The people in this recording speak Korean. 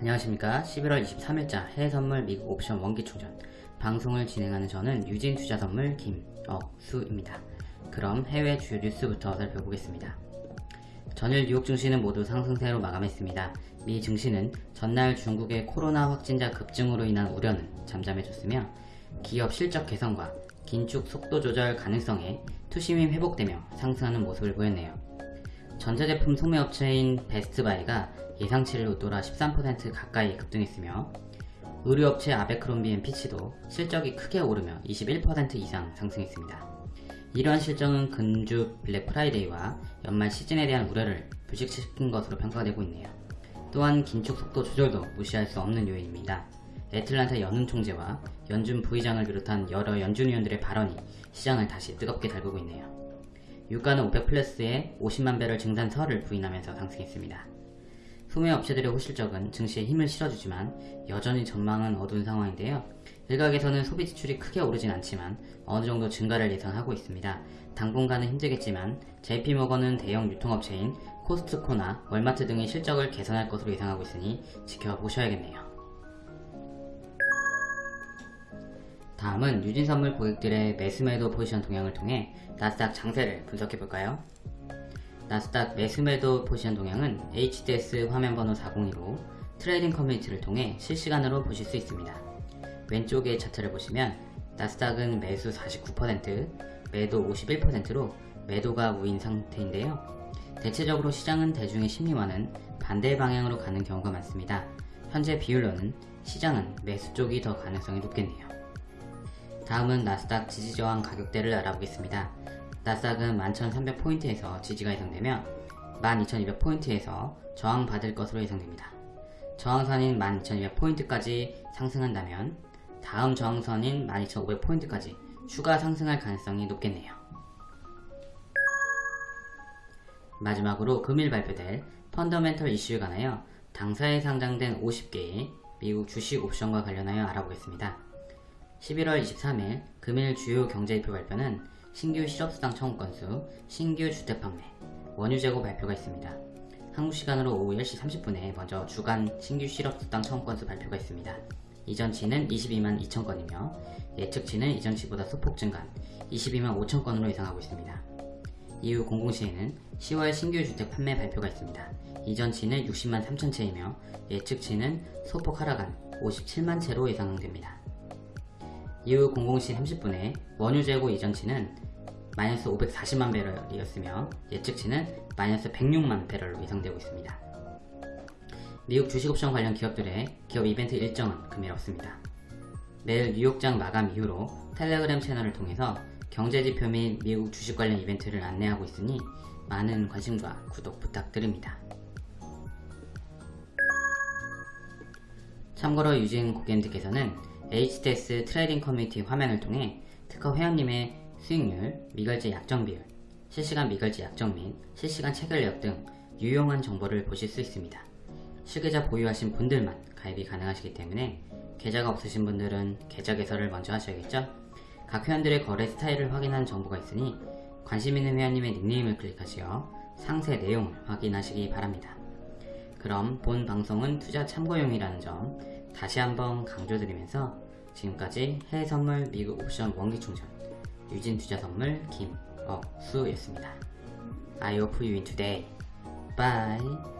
안녕하십니까. 11월 23일자 해외선물 미국 옵션 원기충전. 방송을 진행하는 저는 유진투자선물 김억수입니다. 그럼 해외 주요 뉴스부터 살펴보겠습니다. 전일 뉴욕 증시는 모두 상승세로 마감했습니다. 미 증시는 전날 중국의 코로나 확진자 급증으로 인한 우려는 잠잠해졌으며 기업 실적 개선과 긴축 속도 조절 가능성에 투심이 회복되며 상승하는 모습을 보였네요 전자제품 소매업체인 베스트바이가 예상치를 웃돌아 13% 가까이 급등했으며 의류업체 아베크롬비앤피치도 실적이 크게 오르며 21% 이상 상승했습니다. 이러한 실적은 금주 블랙 프라이데이와 연말 시즌에 대한 우려를 불식시킨 것으로 평가되고 있네요. 또한 긴축 속도 조절도 무시할 수 없는 요인입니다. 애틀란타 연은 총재와 연준 부의장을 비롯한 여러 연준 위원들의 발언이 시장을 다시 뜨겁게 달구고 있네요. 유가는 오펙 플러스의 50만 배럴 증산설을 부인하면서 상승했습니다. 소매 업체들의 호실적은 증시에 힘을 실어주지만 여전히 전망은 어두운 상황인데요. 일각에서는 소비 지출이 크게 오르진 않지만 어느 정도 증가를 예상하고 있습니다. 당분간은 힘들겠지만 JP모건은 대형 유통업체인 코스트코나 월마트 등의 실적을 개선할 것으로 예상하고 있으니 지켜보셔야겠네요. 다음은 유진선물 고객들의 매수매도 포지션 동향을 통해 나스닥 장세를 분석해볼까요? 나스닥 매수매도 포지션 동향은 HTS 화면번호 402로 trading community를 통해 실시간으로 보실 수 있습니다. 왼쪽의 차트를 보시면 나스닥은 매수 49%, 매도 51%로 매도가 우위인 상태인데요. 대체적으로 시장은 대중의 심리와는 반대 방향으로 가는 경우가 많습니다. 현재 비율로는 시장은 매수 쪽이 더 가능성이 높겠네요. 다음은 나스닥 지지저항 가격대를 알아보겠습니다. 나스닥은 11,300포인트에서 지지가 예상되며 12,200포인트에서 저항받을 것으로 예상됩니다. 저항선인 12,200포인트까지 상승한다면 다음 저항선인 12,500포인트까지 추가 상승할 가능성이 높겠네요. 마지막으로 금일 발표될 펀더멘털 이슈에 관하여 당사에 상장된 50개의 미국 주식 옵션과 관련하여 알아보겠습니다. 11월 23일 금일 주요 경제지표 발표는 신규 실업수당 청구 건수, 신규 주택 판매, 원유 재고 발표가 있습니다. 한국 시간으로 오후 10시 30분에 먼저 주간 신규 실업수당 청구 건수 발표가 있습니다. 이전치는 22만 2천 건이며 예측치는 이전치보다 소폭 증가한 22만 5천 건으로 예상하고 있습니다. 이후 공공시에는 10월 신규 주택 판매 발표가 있습니다. 이전치는 60만 3천 채이며 예측치는 소폭 하락한 57만 채로 예상됩니다. 이후 00시 30분에 원유 재고 이전치는 마이너스 540만 배럴이었으며 예측치는 마이너스 106만 배럴로 예상되고 있습니다. 미국 주식옵션 관련 기업들의 기업 이벤트 일정은 금일 없습니다. 매일 뉴욕장 마감 이후로 텔레그램 채널을 통해서 경제지표 및 미국 주식 관련 이벤트를 안내하고 있으니 많은 관심과 구독 부탁드립니다. 참고로 유진 고객님들께서는 HTS trading community 화면을 통해 특허 회원님의 수익률, 미결제 약정 비율, 실시간 미결제 약정 및 실시간 체결력 등 유용한 정보를 보실 수 있습니다. 실계좌 보유하신 분들만 가입이 가능하시기 때문에 계좌가 없으신 분들은 계좌 개설을 먼저 하셔야겠죠? 각 회원들의 거래 스타일을 확인한 정보가 있으니 관심 있는 회원님의 닉네임을 클릭하시어 상세 내용을 확인하시기 바랍니다. 그럼 본 방송은 투자 참고용이라는 점 다시 한번 강조드리면서 지금까지 해외선물 미국 옵션 원기충전 유진투자선물 김억수였습니다. I hope you win today. Bye.